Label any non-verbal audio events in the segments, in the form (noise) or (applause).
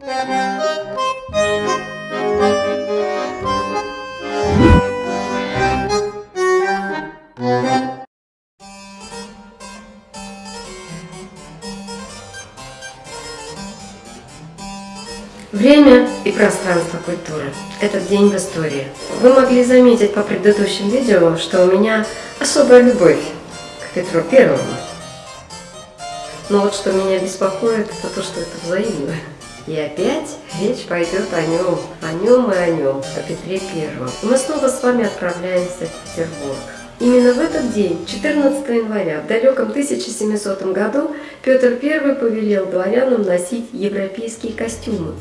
Время и пространство культуры. Этот день в истории. Вы могли заметить по предыдущим видео, что у меня особая любовь к Петру Первому. Но вот что меня беспокоит, это то, что это взаимно. И опять речь пойдет о нем, о нем и о нем, о Петре Первом. И мы снова с вами отправляемся в Петербург. Именно в этот день, 14 января, в далеком 1700 году, Петр I повелел дворянам носить европейские костюмы.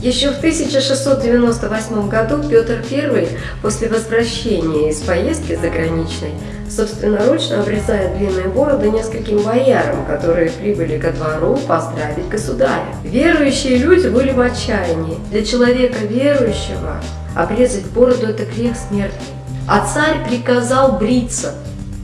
Еще в 1698 году Петр I, после возвращения из поездки заграничной, собственноручно обрезает длинные бороды нескольким боярам, которые прибыли ко двору поздравить государя. Верующие люди были в отчаянии. Для человека верующего обрезать бороду – это грех смертный. А царь приказал бриться.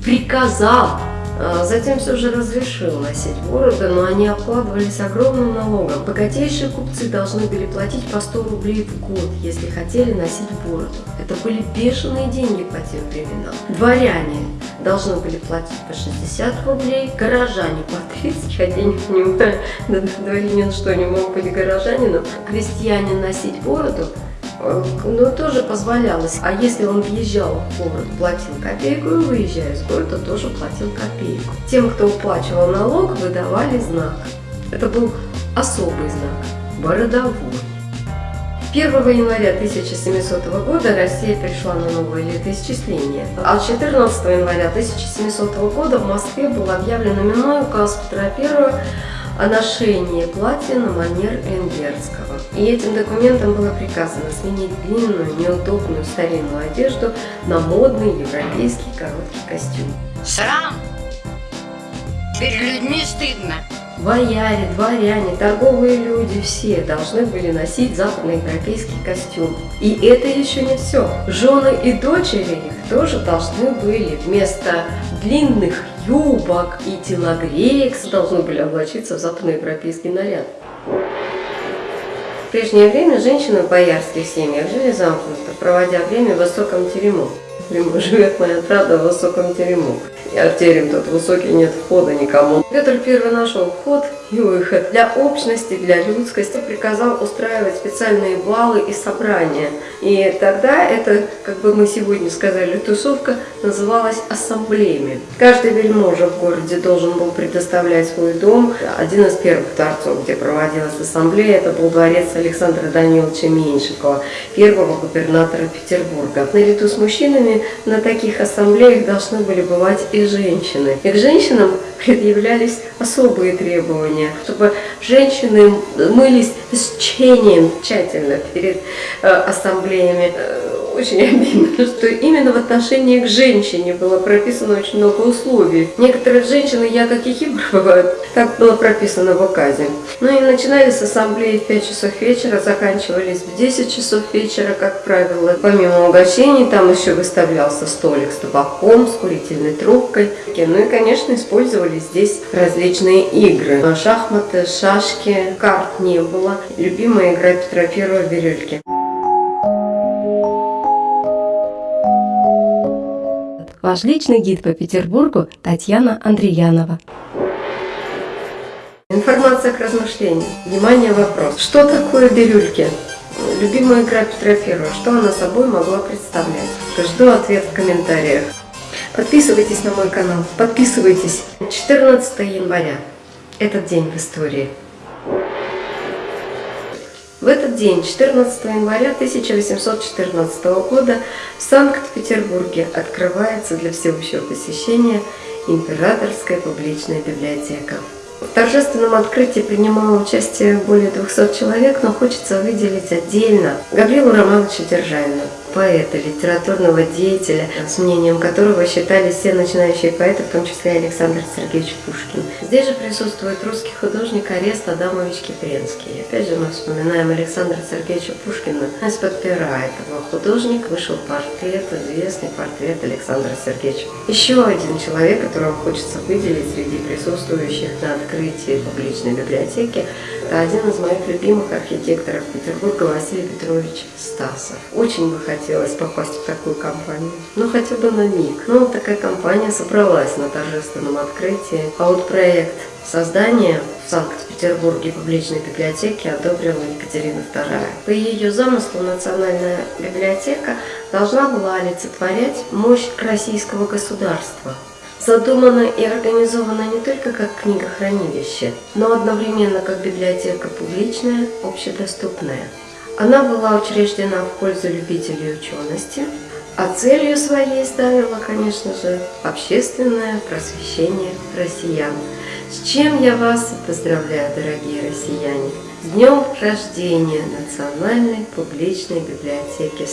Приказал! А затем все же разрешил носить бороды, но они обкладывались огромным налогом. Богатейшие купцы должны были платить по 100 рублей в год, если хотели носить бороду. Это были бешеные деньги по тем временам. Дворяне должны были платить по 60 рублей, горожане по 30, я денег не понимаю, (laughs) дворянин что, не мог быть горожанином. Крестьянин носить бороду ну, тоже позволялось. А если он въезжал в город, платил копейку, и выезжая из города, тоже платил копейку. Тем, кто уплачивал налог, выдавали знак. Это был особый знак – бородовой. 1 января 1700 года Россия пришла на новое летоисчисление, а 14 января 1700 года в Москве был объявлен именной указ Петра I о ношении платья на манер венгерского. И этим документом было приказано сменить длинную, неудобную старинную одежду на модный европейский короткий костюм. Срам! Перед людьми стыдно. Бояре, дворяне, торговые люди все должны были носить западноевропейский костюм. И это еще не все. Жены и дочери их тоже должны были вместо длинных юбок и телогреек должны были облачиться в западноевропейский наряд. В прежнее время женщины в боярских семьях жили замкнуто, проводя время в высоком терему. Живет моя правда в высоком терему. И артерием тот высокий, нет входа никому. Петр I нашел вход и выход. Для общности, для людскости приказал устраивать специальные балы и собрания. И тогда это, как бы мы сегодня сказали, тусовка называлась ассамблеями. Каждый вельможа в городе должен был предоставлять свой дом. Один из первых дворцов, где проводилась ассамблея, это был дворец Александра Даниловича Меньшикова, первого губернатора Петербурга. Наряду с мужчинами на таких ассамблеях должны были бывать и женщины. И к женщинам (laughs) предъявлялись особые требования, чтобы женщины мылись с чением тщательно перед э, ассамблеями. Очень (laughs) обидно, что именно в отношении к женщине было прописано очень много условий. Некоторые женщины, я как и бывают, так было прописано в указе. Ну и начинались ассамблеи в 5 часов вечера, заканчивались в 10 часов вечера, как правило. Помимо угощений, там еще выставлялся столик с табаком, с курительной трубкой. Ну и, конечно, использовали здесь различные игры. Шахматы, шашки, карт не было. Любимая игра Петра Первого – бирюльки. Ваш личный гид по Петербургу Татьяна Андреянова. Информация к размышлению. Внимание, вопрос. Что такое бирюльки? Любимая игра Петра Первого. Что она собой могла представлять? Жду ответ в комментариях. Подписывайтесь на мой канал. Подписывайтесь. 14 января. Этот день в истории. В этот день, 14 января 1814 года, в Санкт-Петербурге открывается для всеобщего посещения Императорская публичная библиотека. В торжественном открытии принимало участие более 200 человек, но хочется выделить отдельно Гаврилу Романовича Державина. Поэта, литературного деятеля, с мнением которого считались все начинающие поэты, в том числе Александр Сергеевич Пушкин. Здесь же присутствует русский художник Арест Адамович Кипренский. Опять же мы вспоминаем Александра Сергеевича Пушкина. Из-под пера этого художника вышел портрет, известный портрет Александра Сергеевича. Еще один человек, которого хочется выделить среди присутствующих на открытии публичной библиотеки, один из моих любимых архитекторов Петербурга Василий Петрович Стасов. Очень бы хотелось попасть в такую компанию, ну хотя бы на миг. Ну, такая компания собралась на торжественном открытии. А вот проект создания в Санкт-Петербурге публичной библиотеки одобрила Екатерина II. По ее замыслу Национальная библиотека должна была олицетворять мощь российского государства, задумана и организована не только как книгохранилище, но одновременно как библиотека публичная, общедоступная. Она была учреждена в пользу любителей учености, а целью своей ставила, конечно же, общественное просвещение россиян. С чем я вас поздравляю, дорогие россияне! С днем рождения Национальной публичной библиотеки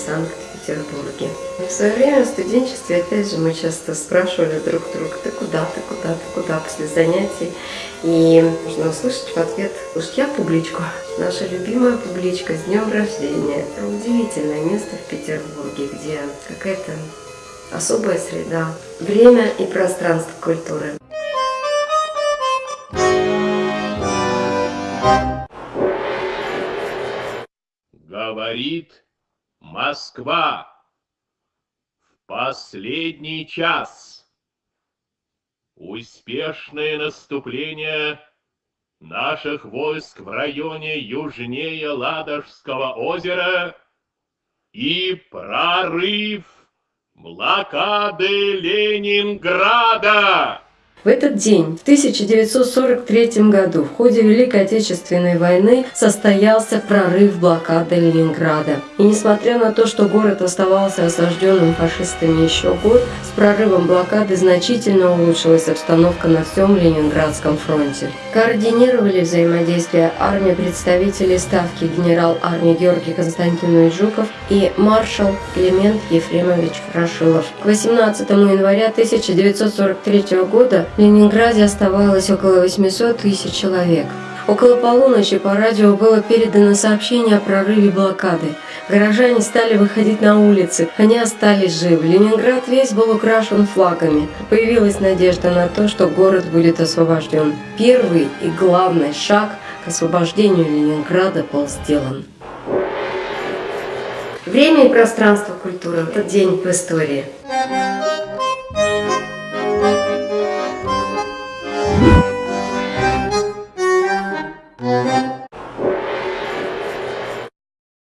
Санкт-Петербурге. В свое время в студенчестве, опять же, мы часто спрашивали друг друга, ты куда, ты куда, ты куда после занятий. И можно услышать в ответ, уж я публичку. Наша любимая публичка с днем рождения. Это удивительное место в Петербурге, где какая-то особая среда, время и пространство культуры. Говорит Москва в последний час. Успешное наступление наших войск в районе южнее Ладожского озера и прорыв блокады Ленинграда. В этот день, в 1943 году, в ходе Великой Отечественной войны состоялся прорыв блокады Ленинграда. И несмотря на то, что город оставался осажденным фашистами еще год, с прорывом блокады значительно улучшилась обстановка на всем Ленинградском фронте. Координировали взаимодействие армии представителей Ставки генерал армии Георгий Константинович Жуков и маршал Климент Ефремович Рашилов. К 18 января 1943 года в Ленинграде оставалось около 800 тысяч человек. Около полуночи по радио было передано сообщение о прорыве блокады. Горожане стали выходить на улицы, они остались живы. Ленинград весь был украшен флагами. Появилась надежда на то, что город будет освобожден. Первый и главный шаг к освобождению Ленинграда был сделан. Время и пространство культуры – это день в истории.